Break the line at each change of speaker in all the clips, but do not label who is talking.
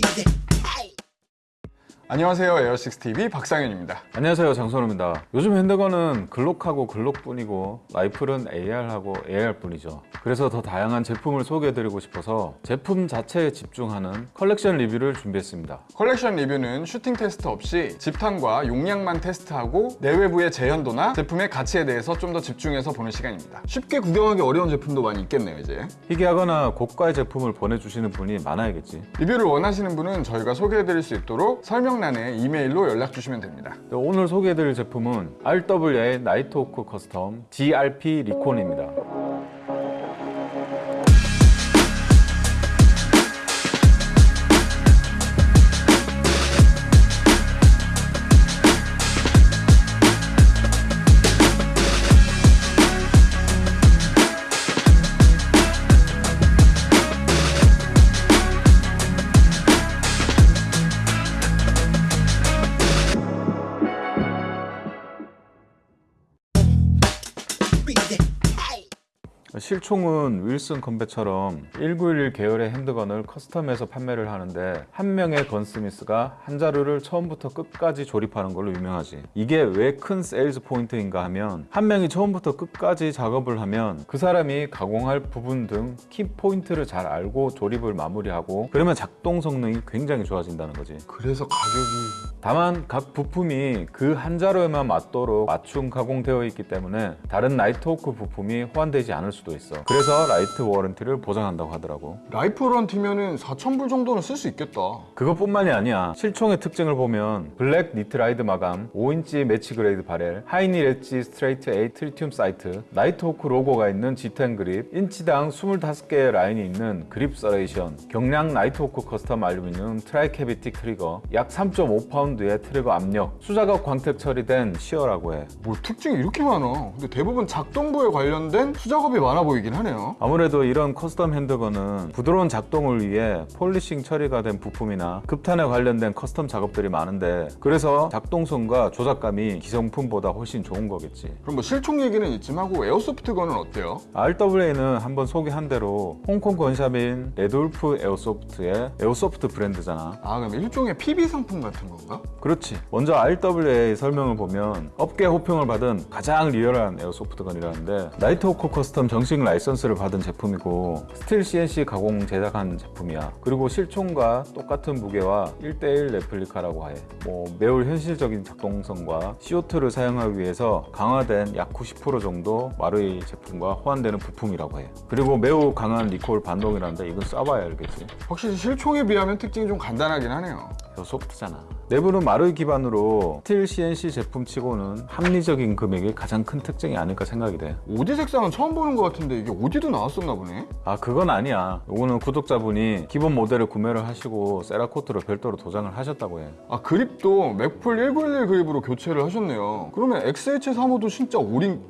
ピーで 안녕하세요 에어식스TV 박상현입니다.
안녕하세요 장선우입니다. 요즘 handgun은 Glock하고 Glock뿐이고 라이플은 AR하고 AR뿐이죠. 그래서 더 다양한 제품을 소개해드리고 싶어서 제품 자체에 집중하는 컬렉션 리뷰를 준비했습니다.
컬렉션 리뷰는 슈팅 테스트 없이 집탄과 용량만 테스트하고 내외부의 재현도나 제품의 가치에 대해서 좀 더 집중해서 보는 시간입니다. 쉽게 구경하기 어려운 제품도 많이 있겠네요 이제.
희귀하거나 고가의 제품을 보내주시는 분이 많아야겠지.
리뷰를 원하시는 분은 저희가 소개해드릴 수 있도록 설명 란에 이메일로 연락 주시면 됩니다.
오늘 소개해드릴 제품은 RWA 나이트호크 커스텀 DRP 리콘입니다 read it. 실총은 Wilson Combat처럼 1911 계열의 handgun을 custom해서 판매를 하는데 한 명의 gunsmith가 한 자루를 처음부터 끝까지 조립하는 걸로 유명하지. 이게 왜 큰 sales point인가 하면 한 명이 처음부터 끝까지 작업을 하면 그 사람이 가공할 부분 등 키 포인트를 잘 알고 조립을 마무리하고 그러면 작동 성능이 굉장히 좋아진다는 거지.
그래서 가격이
다만 각 부품이 그 한 자루에만 맞도록 맞춤 가공되어 있기 때문에 다른 Nighthawk 부품이 호환되지 않을 수도 있어. 그래서 lifetime warranty를 보장한다고 하더라고.
lifetime warranty면은 4,000불 정도는 쓸 수 있겠다.
그것뿐만이 아니야. 실총의 특징을 보면 black nitride 마감 5인치 match grade barrel Heinie Ledge Straight Eight tritium sight Nighthawk 로고가 있는 G10 그립 인치당 25개의 라인이 있는 그립 serration 경량 Nighthawk Custom 알루미늄 tri-cavity 트리거 약 3.5파운드의 트리거 압력 수작업 광택 처리된 sear라고 해.
뭐 특징이 이렇게 많아? 근데 대부분 작동부에 관련된 수작업이 많아 보이긴 하네요
아무래도 이런 custom handgun은 부드러운 작동을 위해 polishing 처리가 된 부품이나 급탄에 관련된 custom 작업들이 많은데 그래서 작동성과 조작감이 기성품보다 훨씬 좋은 거겠지
그럼 뭐 실총 얘기는 이쯤 하고 airsoft gun은 어때요?
RWA는 한번 소개한 대로 홍콩 gun shop인 RedWolf Airsoft의 airsoft 브랜드잖아
아 그럼 일종의 PB 상품 같은 건가?
그렇지 먼저 RWA 설명을 보면 업계 호평을 받은 가장 리얼한 airsoft gun이라는데 Nighthawk Custom 정식 라이선스를 받은 제품이고 스틸 CNC 가공 제작한 제품이야. 그리고 실총과 똑같은 무게와 1대1 replica라고 해 뭐 매우 현실적인 작동성과 CO2를 사용하기 위해서 강화된 약 90% 정도 마루이 제품과 호환되는 부품이라고 해 그리고 매우 강한 recoil 반동이라는데 이건 써봐야 알겠지.
확실히 실총에 비하면 특징이 좀 간단하긴 하네요
airsoft잖아. 내부는 마루이 기반으로 스틸 CNC 제품치고는 합리적인 금액이 가장 큰 특징이 아닐까 생각이 돼.
OD 색상은 처음 보는 것 같은데 이게 OD도 나왔었나 보네?
아 그건 아니야. 이거는 구독자분이 기본 모델을 구매를 하시고 Cerakote로 별도로 도장을 하셨다고 해.
아 그립도 Magpul 1911 그립으로 교체를 하셨네요. 그러면 XH35도 진짜 오린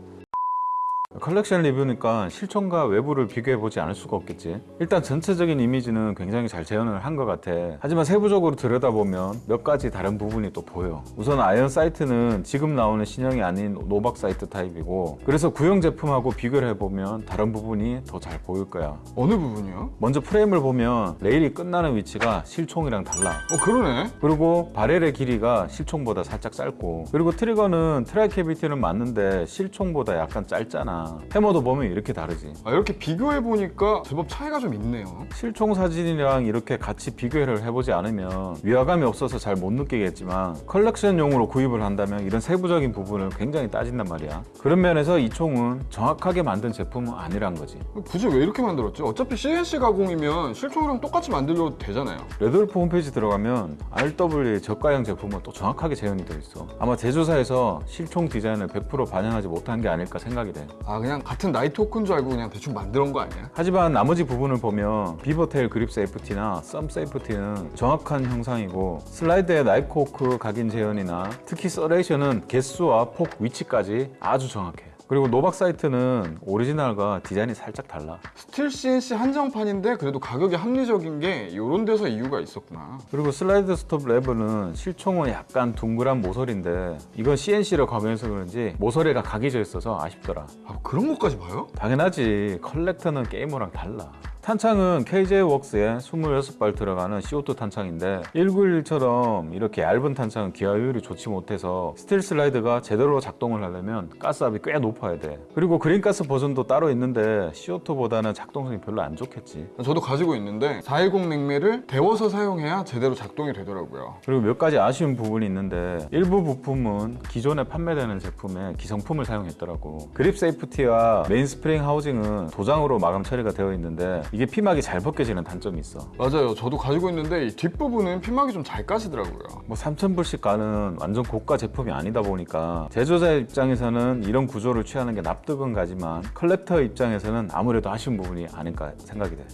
컬렉션 리뷰니까 실총과 외부를 비교해보지 않을 수가 없겠지. 일단 전체적인 이미지는 굉장히 잘 재현을 한 것 같아. 하지만 세부적으로 들여다보면 몇 가지 다른 부분이 또 보여. 우선 iron sight는 지금 나오는 신형이 아닌 Novak sight 타입이고 그래서 구형 제품하고 비교를 해보면 다른 부분이 더 잘 보일 거야.
어느 부분이요?
먼저 프레임을 보면 레일이 끝나는 위치가 실총이랑 달라.
어 그러네.
그리고 barrel의 길이가 실총보다 살짝 짧고. 그리고 트리거는 tri-cavity는 맞는데 실총보다 약간 짧잖아 해머도 보면 이렇게 다르지.
아 이렇게 비교해보니까 제법 차이가 좀 있네요.
실총 사진이랑 이렇게 같이 비교를 해보지 않으면 위화감이 없어서 잘 못 느끼겠지만 컬렉션용으로 구입을 한다면 이런 세부적인 부분을 굉장히 따진단 말이야. 그런 면에서 이 총은 정확하게 만든 제품은 아니란 거지.
굳이 왜 이렇게 만들었지? 어차피 CNC 가공이면 실총이랑 똑같이 만들어도 되잖아요.
RedWolf 홈페이지 들어가면 RW 저가형 제품은 또 정확하게 재현이 되어 있어. 아마 제조사에서 실총 디자인을 100% 반영하지 못한 게 아닐까 생각이 돼
아 그냥 같은 Nighthawk인 줄 알고 그냥 대충 만든 거 아니야?
하지만 나머지 부분을 보면 beavertail grip safety나 thumb safety는 정확한 형상이고 슬라이드의 Nighthawk 각인 재현이나 특히 serration은 개수와 폭 위치까지 아주 정확해 그리고 Novak sight는 오리지널과 디자인이 살짝 달라.
스틸 CNC 한정판인데 그래도 가격이 합리적인 게 이런 데서 이유가 있었구나.
그리고 슬라이드 스톱 레버는 실총은 약간 둥그란 모서리인데 이건 CNC로 가공해서 그런지 모서리가 각이 져 있어서 아쉽더라.
아 그런 것까지 봐요?
당연하지. collector는 게이머랑 달라. 탄창은 KJ 웍스에 26발 들어가는 CO2 탄창인데 1911처럼 이렇게 얇은 탄창은 기화율이 좋지 못해서 스틸 슬라이드가 제대로 작동을 하려면 가스압이 꽤 높아야 돼. 그리고 green gas 버전도 따로 있는데 CO2보다는 작동성이 별로 안 좋겠지.
저도 가지고 있는데 410 냉매를 데워서 사용해야 제대로 작동이 되더라고요.
그리고 몇 가지 아쉬운 부분이 있는데 일부 부품은 기존에 판매되는 제품에 기성품을 사용했더라고 grip safety와 main spring housing은 도장으로 마감 처리가 되어 있는데 이게 피막이 잘 벗겨지는 단점이 있어
맞아요. 저도 가지고 있는데 이 뒷부분은 피막이 좀 잘 까지더라고요.
뭐 3,000불씩 가는 완전 고가 제품이 아니다 보니까 제조자 입장에서는 이런 구조를 취하는 게 납득은 가지만 collector 입장에서는 아무래도 아쉬운 부분이 아닐까 생각이 돼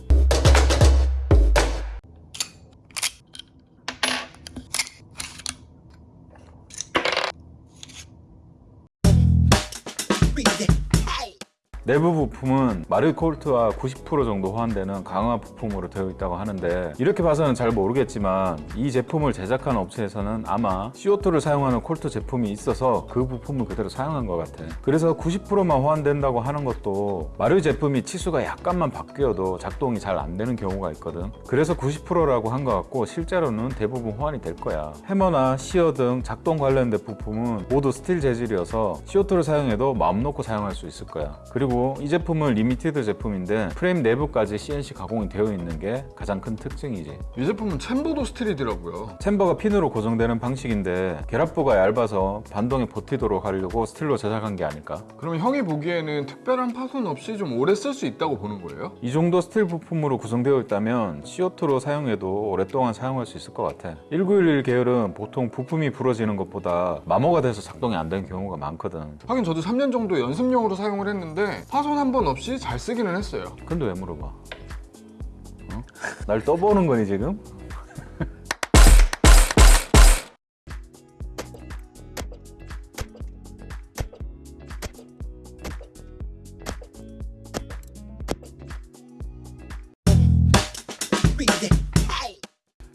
내부 부품은 마루이 콜트와 90% 정도 호환되는 강화 부품으로 되어 있다고 하는데 이렇게 봐서는 잘 모르겠지만 이 제품을 제작한 업체에서는 아마 CO2를 사용하는 콜트 제품이 있어서 그 부품을 그대로 사용한 것 같아. 그래서 90%만 호환된다고 하는 것도 마루이 제품이 치수가 약간만 바뀌어도 작동이 잘 안 되는 경우가 있거든. 그래서 90%라고 한 것 같고 실제로는 대부분 호환이 될 거야. 해머나 sear 등 작동 관련된 부품은 모두 스틸 재질이어서 CO2를 사용해도 마음 놓고 사용할 수 있을 거야. 그리고 이 제품은 limited 제품인데 프레임 내부까지 CNC 가공이 되어 있는 게 가장 큰 특징이지
이 제품은 chamber도 스틸이더라고요.
chamber가 핀으로 고정되는 방식인데 결합부가 얇아서 반동에 버티도록 하려고 스틸로 제작한 게 아닐까
그럼 형이 보기에는 특별한 파손 없이 좀 오래 쓸 수 있다고 보는 거예요?
이 정도 스틸 부품으로 구성되어 있다면 CO2로 사용해도 오랫동안 사용할 수 있을 것 같아 1911 계열은 보통 부품이 부러지는 것보다 마모가 돼서 작동이 안 되는 경우가 많거든
하긴 저도 3년 정도 연습용으로 사용을 했는데 파손 한 번 없이 잘 쓰기는 했어요.
근데 왜 물어봐? 어? 날 떠보는 거니 지금?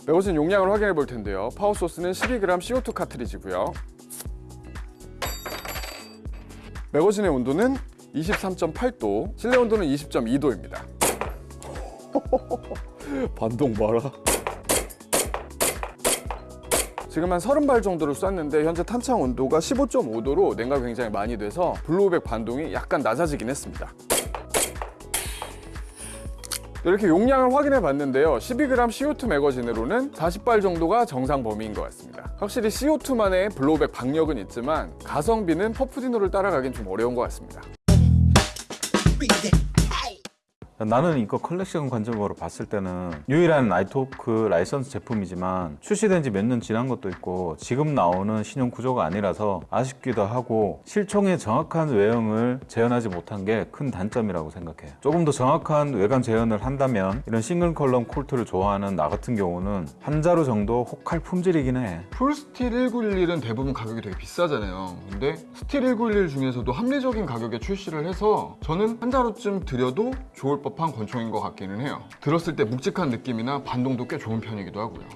매거진 용량을 확인해 볼 텐데요. 파워 소스는 12g CO2 카트리지고요. 매거진의 온도는 23.8도, 실내 온도는 20.2도입니다. 반동 봐라. 지금 한 30발 정도를 쐈는데 현재 탄창 온도가 15.5도로 냉각이 굉장히 많이 돼서 blowback 반동이 약간 낮아지긴 했습니다. 이렇게 용량을 확인해 봤는데요. 12g CO2 매거진으로는 40발 정도가 정상 범위인 것 같습니다. 확실히 CO2만의 blowback 박력은 있지만 가성비는 퍼프디노를 따라가긴 좀 어려운 것 같습니다.
나는 이거 컬렉션 관점으로 봤을 때는 유일한 Nighthawk 라이선스 제품이지만 출시된 지 몇 년 지난 것도 있고 지금 나오는 신형 구조가 아니라서 아쉽기도 하고 실총의 정확한 외형을 재현하지 못한 게 큰 단점이라고 생각해 조금 더 정확한 외관 재현을 한다면 이런 single column 콜트를 좋아하는 나 같은 경우는 한 자루 정도 혹할 품질이긴 해
full 스틸 1911은 대부분 가격이 되게 비싸잖아요. 근데 스틸 1911 중에서도 합리적인 가격에 출시를 해서 저는 한 자루쯤 들여도 좋을 법한 권총인 것 같기는 해요. 들었을 때 묵직한 느낌이나 반동도 꽤 좋은 편이기도 하고요.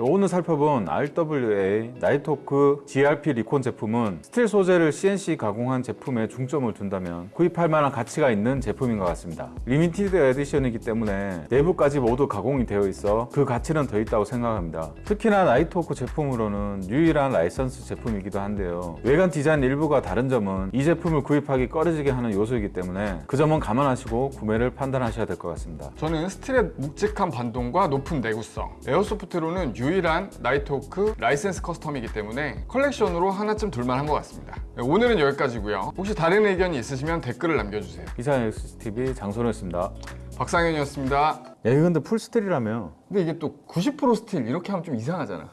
오늘 살펴본 RWA Nighthawk GRP Recon 제품은 스틸 소재를 CNC 가공한 제품에 중점을 둔다면 구입할 만한 가치가 있는 제품인 것 같습니다. limited edition이기 때문에 내부까지 모두 가공이 되어 있어 그 가치는 더 있다고 생각합니다. 특히나 Nighthawk 제품으로는 유일한 라이선스 제품이기도 한데요. 외관 디자인 일부가 다른 점은 이 제품을 구입하기 꺼려지게 하는 요소이기 때문에 그 점은 감안하시고 구매를 판단하셔야 될 것 같습니다.
저는 스틸의 묵직한 반동과 높은 내구성 airsoft로는 유일한 Nighthawk 라이센스 custom이기 때문에 컬렉션으로 하나쯤 둘만 한 것 같습니다. 네, 오늘은 여기까지고요. 혹시 다른 의견이 있으시면 댓글을 남겨주세요.
이상 XTV 장소였습니다.
박상현이었습니다.
야 이거 근데 full 스틸이라며.
근데 이게 또 90% 스틸 이렇게 하면 좀 이상하잖아